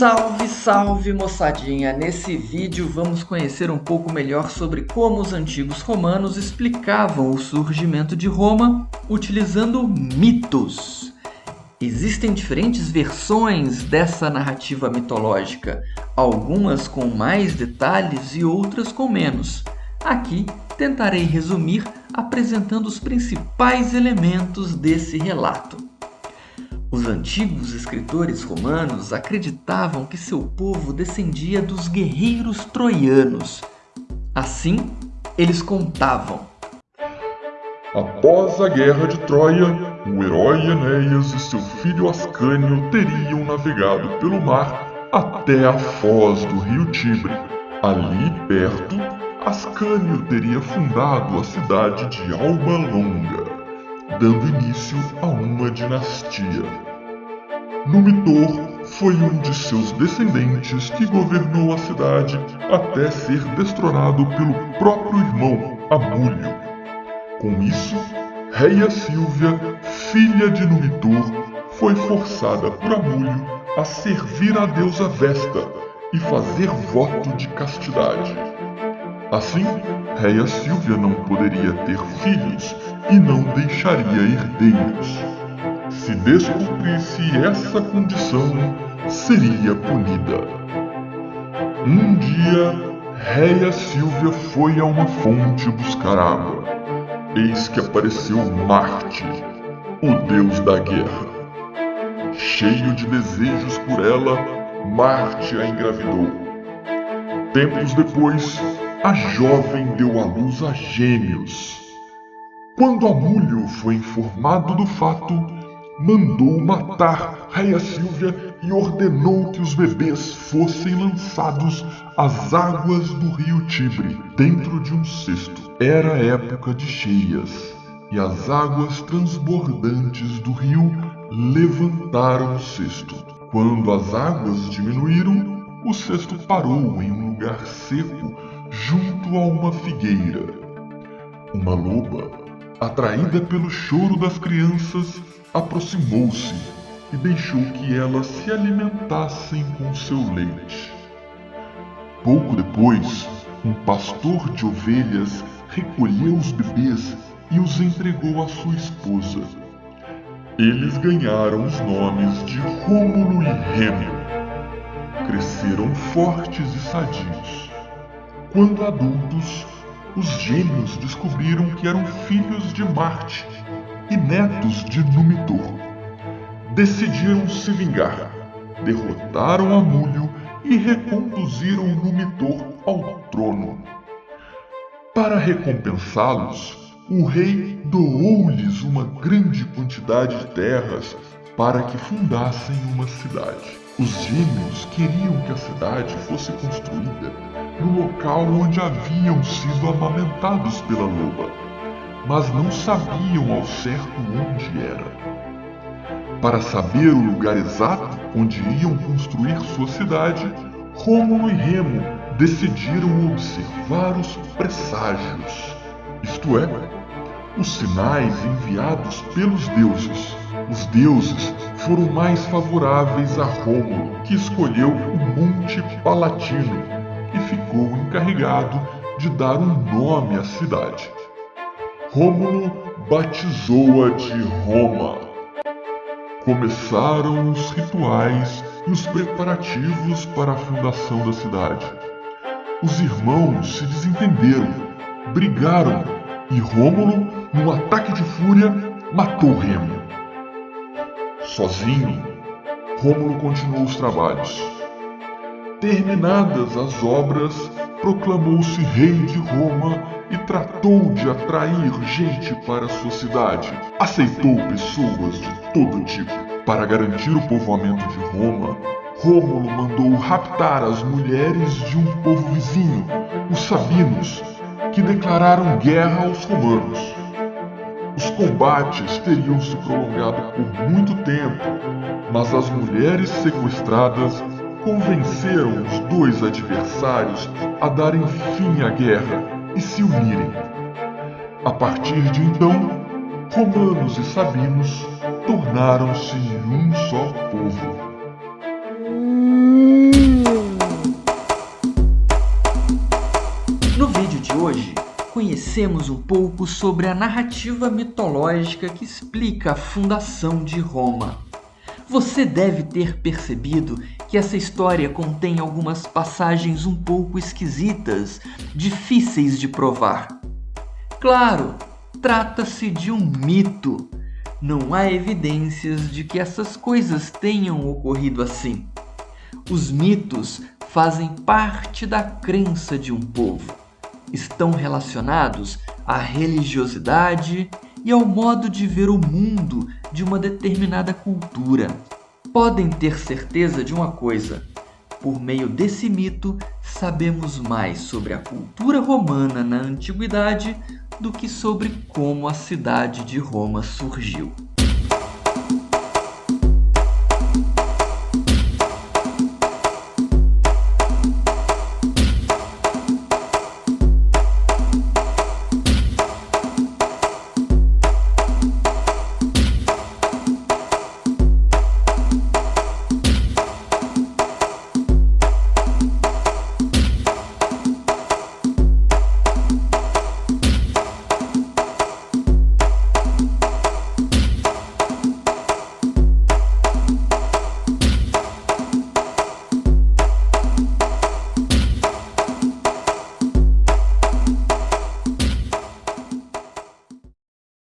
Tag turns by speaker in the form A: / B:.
A: Salve, salve moçadinha! Nesse vídeo vamos conhecer um pouco melhor sobre como os antigos romanos explicavam o surgimento de Roma utilizando mitos. Existem diferentes versões dessa narrativa mitológica, algumas com mais detalhes e outras com menos. Aqui tentarei resumir apresentando os principais elementos desse relato. Os antigos escritores romanos acreditavam que seu povo descendia dos guerreiros troianos. Assim, eles contavam.
B: Após a guerra de Troia, o herói Enéas e seu filho Ascânio teriam navegado pelo mar até a foz do rio Tibre. Ali perto, Ascânio teria fundado a cidade de Alba Longa dando início a uma dinastia. Numitor foi um de seus descendentes que governou a cidade até ser destronado pelo próprio irmão Amúlio. Com isso, Reia Silvia, filha de Numitor, foi forçada por Amúlio a servir a deusa Vesta e fazer voto de castidade. Assim, Reia Silvia não poderia ter filhos e não deixaria herdeiros. Se descumprisse essa condição, seria punida. Um dia, Reia Silvia foi a uma fonte buscar água. Eis que apareceu Marte, o deus da guerra. Cheio de desejos por ela, Marte a engravidou. Tempos depois, a jovem deu à luz a gêmeos. Quando Amúlio foi informado do fato, mandou matar Raia Silvia e ordenou que os bebês fossem lançados às águas do rio Tibre, dentro de um cesto. Era época de cheias, e as águas transbordantes do rio levantaram o cesto. Quando as águas diminuíram, o cesto parou em um lugar seco junto a uma figueira. Uma loba atraída pelo choro das crianças, aproximou-se e deixou que elas se alimentassem com seu leite. Pouco depois, um pastor de ovelhas recolheu os bebês e os entregou à sua esposa. Eles ganharam os nomes de Rômulo e Remo. Cresceram fortes e sadios. Quando adultos, os gêmeos descobriram que eram filhos de Marte e netos de Numitor. Decidiram se vingar, derrotaram Amúlio e reconduziram Numitor ao trono. Para recompensá-los, o rei doou-lhes uma grande quantidade de terras para que fundassem uma cidade. Os gêmeos queriam que a cidade fosse construída no local onde haviam sido amamentados pela loba, mas não sabiam ao certo onde era. Para saber o lugar exato onde iam construir sua cidade, Rômulo e Remo decidiram observar os presságios, isto é, os sinais enviados pelos deuses. Os deuses foram mais favoráveis a Rômulo, que escolheu o Monte Palatino e ficou encarregado de dar um nome à cidade. Rômulo batizou-a de Roma. Começaram os rituais e os preparativos para a fundação da cidade. Os irmãos se desentenderam, brigaram e Rômulo, num ataque de fúria, matou Remo. Sozinho, Rômulo continuou os trabalhos. Terminadas as obras, proclamou-se rei de Roma e tratou de atrair gente para sua cidade. Aceitou pessoas de todo tipo. Para garantir o povoamento de Roma, Rômulo mandou raptar as mulheres de um povo vizinho, os Sabinos, que declararam guerra aos romanos. Os combates teriam se prolongado por muito tempo, mas as mulheres sequestradas convenceram os dois adversários a darem fim à guerra e se unirem. A partir de então, romanos e sabinos tornaram-se em um só povo. Hum.
A: No vídeo de hoje, conhecemos um pouco sobre a narrativa mitológica que explica a fundação de Roma. Você deve ter percebido que essa história contém algumas passagens um pouco esquisitas, difíceis de provar. Claro, trata-se de um mito. Não há evidências de que essas coisas tenham ocorrido assim. Os mitos fazem parte da crença de um povo. Estão relacionados à religiosidade e ao modo de ver o mundo de uma determinada cultura. Podem ter certeza de uma coisa: por meio desse mito, sabemos mais sobre a cultura romana na antiguidade do que sobre como a cidade de Roma surgiu.